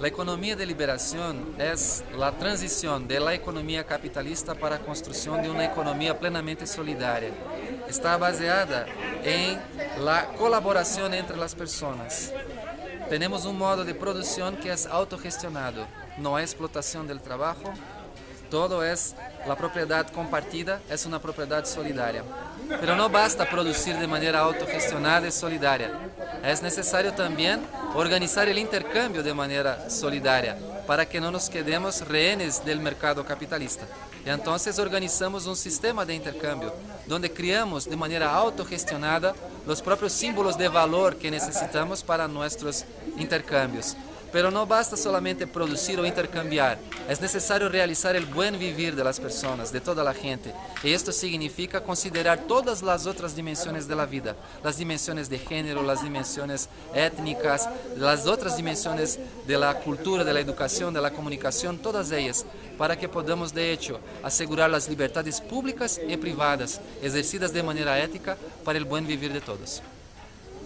La economía de liberación es la transición de la economía capitalista para la construcción de una economía plenamente solidaria. Está baseada en la colaboración entre las personas. Tenemos un modo de producción que es autogestionado, no hay explotación del trabajo, todo es la propiedad compartida, es una propiedad solidaria. Pero no basta producir de manera autogestionada y solidaria. Es necesario también organizar el intercambio de manera solidaria para que no nos quedemos rehenes del mercado capitalista. Y entonces organizamos un sistema de intercambio donde criamos de manera autogestionada los propios símbolos de valor que necesitamos para nuestros intercambios. Pero no basta solamente producir o intercambiar, es necesario realizar el buen vivir de las personas, de toda la gente. Y esto significa considerar todas las otras dimensiones de la vida, las dimensiones de género, las dimensiones étnicas, las otras dimensiones de la cultura, de la educación, de la comunicación, todas ellas, para que podamos de hecho asegurar las libertades públicas y privadas, ejercidas de manera ética para el buen vivir de todos.